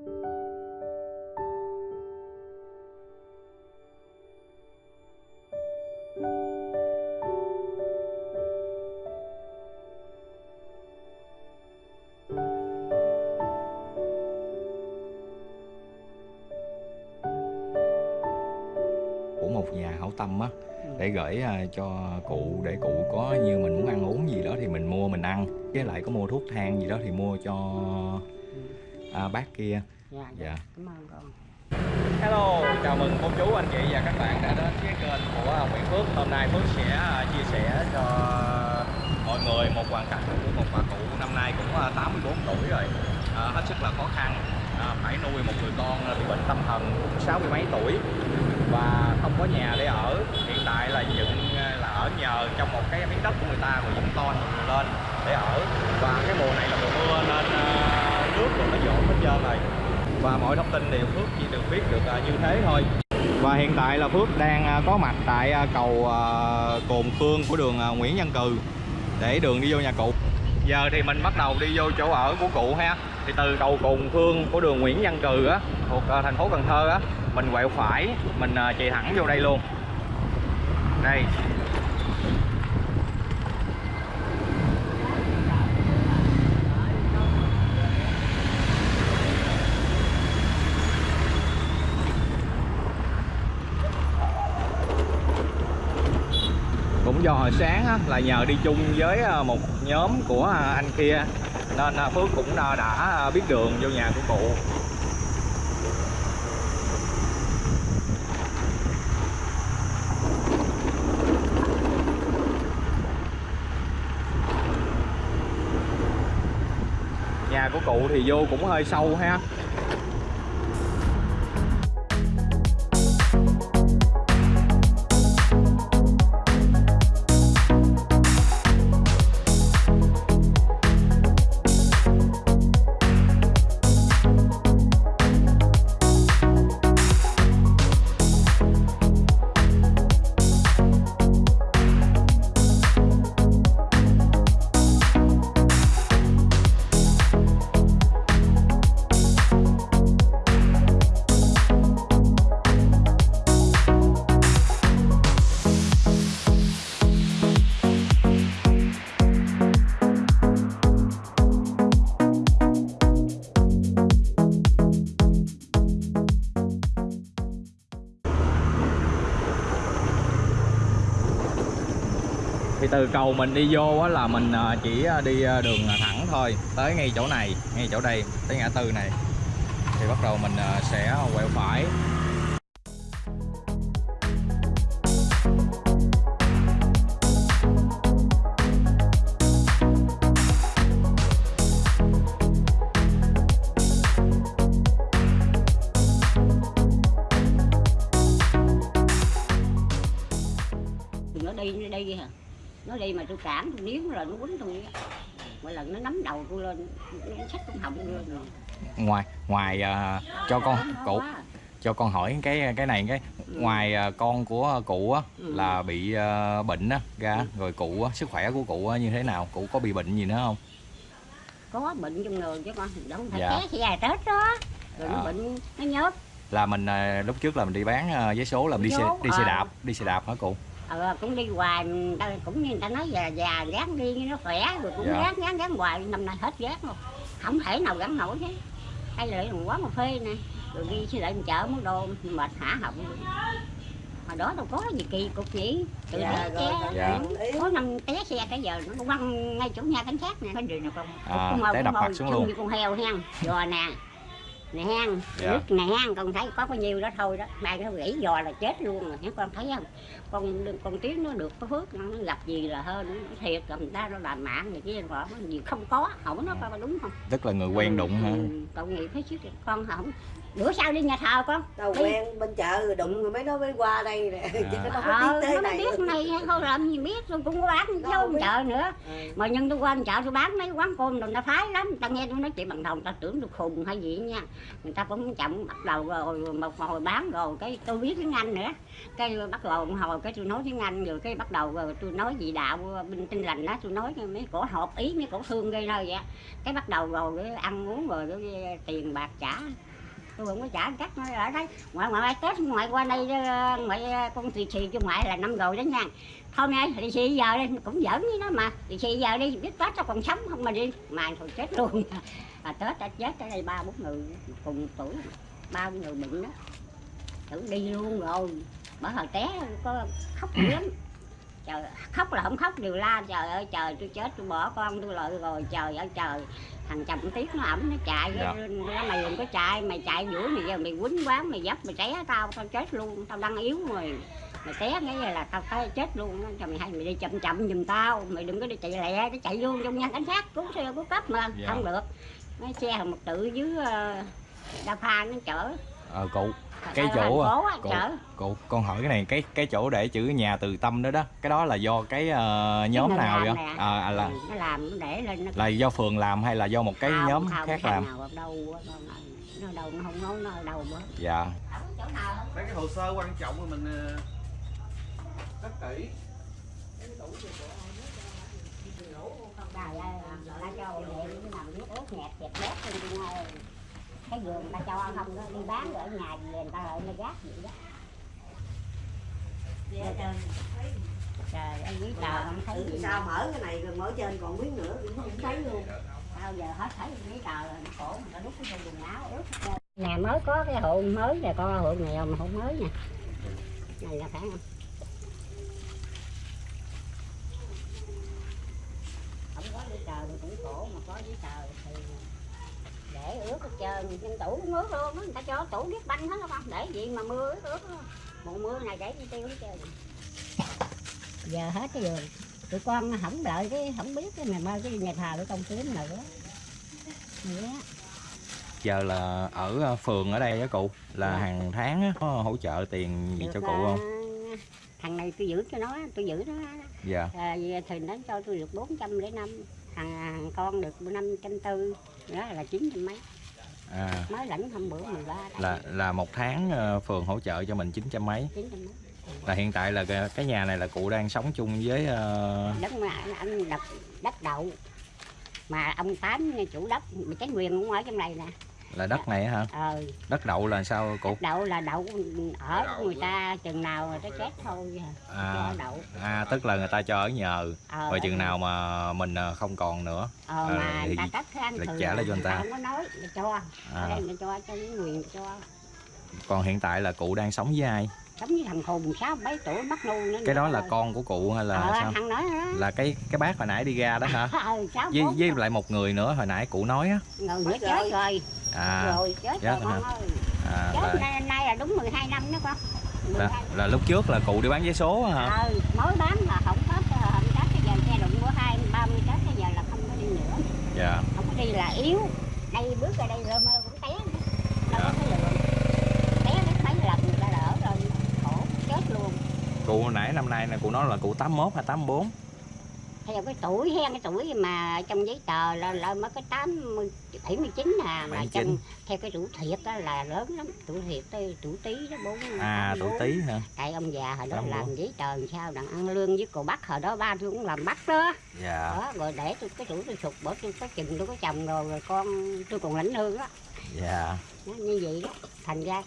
của một nhà hảo tâm á để gửi à, cho cụ để cụ có như mình muốn ăn uống gì đó thì mình mua mình ăn. Với lại có mua thuốc thang gì đó thì mua cho à, bác kia. Dạ dạ. Cảm ơn con Hello, chào mừng cô chú, anh chị và các bạn đã đến với kênh của Nguyễn Phước. Hôm nay Phước sẽ à, chia sẻ cho mọi người một hoàn cảnh của một bà cụ năm nay cũng à, 84 tuổi rồi. À, Hết sức là khó khăn, à, phải nuôi một người con bị bệnh tâm thần cũng sáu mươi mấy tuổi. Và không có nhà để ở, hiện tại là dựng à, là ở nhờ trong một cái miếng đất của người ta rồi dựng to lên để ở. Và cái mùa này là mùa mưa nên phước rồi nó dọn hết trơn rồi. Và mọi thông tin đều Phước, chỉ được biết được à, như thế thôi. Và hiện tại là Phước đang à, có mặt tại à, cầu Cồn Khương của đường Nguyễn Văn Cừ để đường đi vô nhà cụ. Giờ thì mình bắt đầu đi vô chỗ ở của cụ ha. Thì từ cầu Cồn Khương của đường Nguyễn Văn Cừ á, thuộc thành phố Cần Thơ á, mình quẹo phải, mình chạy thẳng vô đây luôn. Đây cũng do hồi sáng á, là nhờ đi chung với à, một nhóm của à, anh kia. Nên à, Phước cũng đã, đã biết đường vô nhà của cụ. Nhà của cụ thì vô cũng hơi sâu ha. Từ cầu mình đi vô á là mình à, chỉ à, đi à, đường thẳng thôi, tới ngay chỗ này, ngay chỗ đây, tới ngã tư này. Thì bắt đầu mình sẽ quẹo phải. Đi mà tôi cản tôi níu là nó quýnh tôi mỗi lần nó nắm đầu tôi lên nó xách con họng tôi lên rồi ngoài ngoài à, cho con cụ quá. cho con hỏi cái cái này cái ngoài à, con của cụ á Ừ. là bị à, bệnh á ra rồi cụ á sức khỏe của cụ á như thế nào cụ có bị bệnh gì nữa không có bệnh trong người chứ con đâu phải Dạ. té dài tết đó rồi À. nó bệnh nó nhớt là mình lúc trước là mình đi bán giấy số là đi xe đi xe à. đạp đi xe đạp hả cụ ờ, cũng đi hoài ta, cũng như người ta nói già già gán đi nó khỏe rồi cũng Dạ. gán gán gán hoài năm nay hết gán luôn không thể nào gắn nổi thế hay là quán cà phê nè. Rồi đi xe lại chợ mua đồ mệt hả họng. Hồi đó đâu có gì kỳ cục nhỉ từ Dạ, té rồi, xe dạ. có năm té xe cái giờ nó quăng ngay chỗ nhà cảnh sát nè. Cái gì nè con À, té đập mặt xuống luôn. như con heo hen giò nè nè hen Dạ. nước nè hen con thấy có bao nhiêu đó thôi đó. Mai nó gãy giò là chết luôn rồi hả con thấy không? Con con tiếng nó được có phước nó gặp gì là hơn nó thiệt là người ta nó làm mạng người kia nó gì không có không nó coi đúng không? Tức là người quen đụng hả? Ừ, tội nghiệp hết chứ con không bữa sau đi nhà thờ con. Đâu Đi. quen bên chợ rồi đụng rồi mấy nó mới qua đây nè. Chứ nó không ờ biết tới nó mới này. biết này không làm gì biết tôi cũng có bán Đâu đâu biết. chợ nữa. Ừ. mà nhân tôi qua chợ tôi bán mấy quán cơm rồi ta phái lắm. Ta nghe tôi nói chuyện bằng người ta tưởng tôi khùng hay gì nha. Người ta cũng chậm bắt đầu rồi một hồi bán rồi cái tôi biết tiếng anh nữa. Cái bắt đầu một hồi cái tôi nói tiếng anh rồi cái bắt đầu rồi tôi nói gì đạo bên tin lành đó tôi nói mấy cổ hộp ý mấy cổ thương gây nơi vậy. Cái bắt đầu rồi cái ăn uống rồi cái tiền bạc trả tôi không có trả cắt nó ở đấy. Ngoại ngoại tết ngoại qua đây ờ, ngoại ờ, con thì xì cho ngoại là năm rồi đó nha. Thôi mẹ thì xì giờ đi cũng giỡn với nó mà. Thì xì giờ đi biết tết nó còn sống không mà đi. Mà thôi chết luôn. À, tết đã chết ở đây ba bốn người cùng tuổi. Ba người bệnh đó. Tưởng đi luôn rồi. Bởi hồi té có khóc lắm trời khóc là không khóc đều la trời ơi trời tôi chết tôi bỏ con tôi lợi rồi trời ơi trời thằng chồng tiếc nó ẩm nó chạy Dạ. nó mày đừng có chạy mày chạy đuổi mày giờ mày quýnh quán mày dấp mày té tao tao chết luôn tao đang yếu rồi mày té cái là tao tới chết luôn cho mày hay mày đi chậm chậm giùm tao mày đừng có đi chạy lẹ cái chạy vô trong nhà cảnh sát cứu xe cứu cấp mà Dạ. không được mấy xe một tự dưới ờ, đa pha nó chở ờ cụ Thật cái chỗ à, cụ, chở cụ con hỏi cái này cái cái chỗ để chữ nhà từ tâm đó đó cái đó là do cái ờ, nhóm nào vậy? à, à, là Ừ, nó làm nó để lên nó là do phường làm hay là do một cái Không, nhóm không, khác làm? nào ở đâu á, con ơi. nó ở đâu nó không nói nó ở đâu nữa dạ. Mấy cái hồ sơ quan trọng mà mình ờ, rất kỹ. Không đài ơi ta cho điện cái nằm nước ướt nhẹp chẹp bét lên cái vườn ta cho không? Đó đi bán ở nhà về người ta lại nó gác vậy đó. Trời. Ơi giấy tờ không thấy Thử gì. sao mở cái này rồi mở trên còn miếng nữa. Cũng không thấy luôn. Bao giờ hết thấy giấy tờ rồi nó khổ người ta đút cái quần áo ướt hết trơn. nhà mới có cái hộ mới nè con hộ nghèo mà hộ mới nè. Này là phải không? Không có giấy tờ thì cũng khổ mà có giấy tờ thì để ướt hết trơn trên tủ cũng ướt luôn người ta cho tủ biết banh hết không để gì mà mưa ướt ướt mùa mưa này để chi tiêu hết trơn giờ hết cái giường. Tụi con không đợi cái không biết cái ngày mai cái nhà thờ để công kiếm nữa. Á. giờ là ở ờ, phường ở đây á cụ là Dạ. hàng tháng á, có hỗ trợ tiền gì Được, cho cụ không? thằng này tôi giữ cho nó tôi giữ nó. Dạ. À, thì nó cho tôi được 400 để năm. Thằng, thằng con được năm trăm tư đó là chín trăm mấy. À. Mới lãnh hôm bữa 13 là là một tháng ờ, phường hỗ trợ cho mình chín trăm mấy. Là hiện tại là cái, cái nhà này là cụ đang sống chung với ờ, đất mà anh, đập đất đậu. Mà ông tám chủ đất cái quyền cũng ở trong này nè là đất này á hả? Ờ đất đậu là sao cụ đất đậu là đậu ở của người ta chừng nào người ta chết thôi. Cho à, đậu. À tức là người ta cho ở nhờ. Ờ, rồi ở chừng nào mà mình ờ, không còn nữa. Ờ, ờ, mà thì người ta cắt ăn là trả lại cho người ta. không có nói người cho. Ở à, đây người ta cho cho những quyền cho. Còn hiện tại là cụ đang sống với ai? Sống với thằng khùng sáu mấy tuổi bắt nu nữa cái đó là rồi. con của cụ hay là ờ, sao? thằng nói đó là cái cái bác hồi nãy đi ra đó hả? Sáu với với lại một người nữa hồi nãy cụ nói á. Người nữa chết rồi à rồi chết chết rồi con hả? ơi. À chết là, nay, nay là đúng 12 năm đó con. 12 là, là lúc trước là cụ đi bán vé số hả? Ờ mới bán là không có không có cái giờ xe đụng của hai ba mươi tết bây giờ là không có đi nữa. Dạ. Không có đi là yếu. Đây bước ra đây rơ mơ cũng té nữa. đâu Dạ. có cái lượng té đến mấy lần người ta đỡ rồi. Khổ chết luôn. Cụ nãy năm nay là cụ nói là cụ 81 hay 84 theo cái tuổi hen cái tuổi mà trong giấy tờ là, là mới có tám bảy mươi chín à mà 79. trong theo cái tuổi thiệt đó là lớn lắm. Tuổi thiệt tới tuổi tí đó bốn à tuổi tí hả? Tại ông già hồi đó 84. làm giấy tờ làm sao đặng ăn lương với cô bác hồi đó ba tôi cũng làm bắt đó. Dạ. Đó rồi để tôi cái tuổi tôi sụt bỏ tôi có chừng tôi có chồng rồi rồi con tôi còn lãnh lương đó dạ. Nó như vậy đó. Thành ra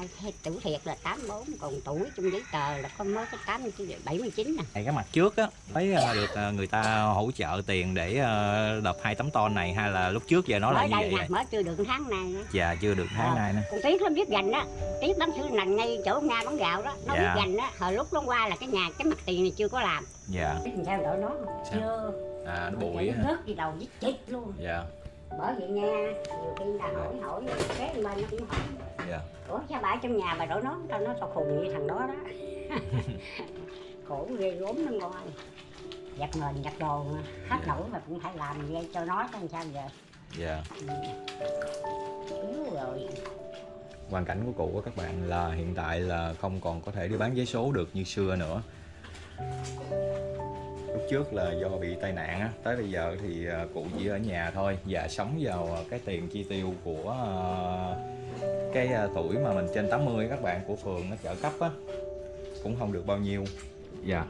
à, theo tuổi thiệt là 84 còn tuổi trong giấy tờ là có mới có 89 79 nè Này cái mặt trước á thấy ờ, được ờ, người ta hỗ trợ tiền để ờ, đập hai tấm ton này hay là lúc trước giờ nó là như vậy nè rồi? mới chưa được tháng này dạ chưa được tháng Ờ. nay nữa con tiếc lắm biết dành đó tiếc bán sữa nành ngay chỗ nga bán gạo đó nó Dạ. biết dành đó hồi lúc nó qua là cái nhà cái mặt tiền này chưa có làm dạ sao đỡ nó Sao? chưa à nó bụi nó hả rớt đi đầu giết chết luôn dạ bởi vậy nha nhiều khi ta hỏi hỏi cái bên nó cũng hỏi. Dạ. Ủa sao bà trong nhà bà đổ nó tao nó tao khùng như thằng đó đó? Khổ ghê gốm nó ngon giặt nền giặt đồ mà. hết Dạ. nổi mà cũng phải làm vậy cho nó làm sao giờ? Dạ. Yếu rồi. Hoàn cảnh của cụ á các bạn là hiện tại là không còn có thể đi bán vé số được như xưa nữa lúc trước là do bị tai nạn á tới bây giờ thì ờ, cụ chỉ ở nhà thôi và sống vào ờ, cái tiền chi tiêu của ờ, cái tuổi mà mình trên 80 các bạn của phường nó trợ cấp á cũng không được bao nhiêu. Dạ.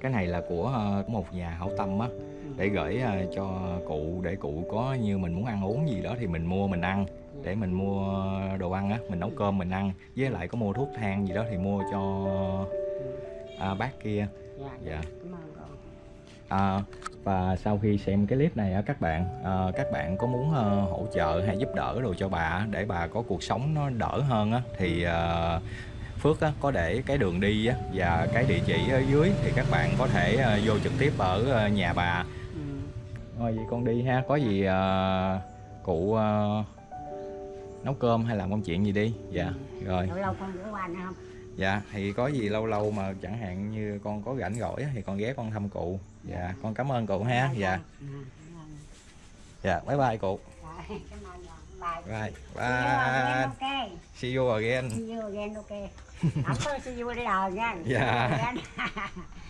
Cái này là của một nhà hảo tâm á để gửi cho cụ để cụ có như mình muốn ăn uống gì đó thì mình mua mình ăn. Để mình mua đồ ăn á mình nấu cơm mình ăn. Với lại có mua thuốc thang gì đó thì mua cho à, bác kia. Dạ. Dạ. Cảm ơn. con À, và sau khi xem cái clip này á các bạn à, các bạn có muốn ờ, hỗ trợ hay giúp đỡ đồ cho bà để bà có cuộc sống nó đỡ hơn á thì ờ, Phước á, có để cái đường đi á, và cái địa chỉ ở dưới thì các bạn có thể ờ, vô trực tiếp ở nhà bà. Ừ. thôi vậy con đi ha có gì ờ, cụ ờ, nấu cơm hay làm công chuyện gì đi? Dạ rồi. Lâu lâu con rửa qua nữa không Dạ, thì có gì lâu lâu mà chẳng hạn như con có rảnh rỗi thì con ghé con thăm cụ. Dạ, con cảm ơn cụ ha. Dạ, dạ, bye bye cụ. Bye Bye, again, bye. ok See you again. see you again ok không có see you later nha Dạ. Again.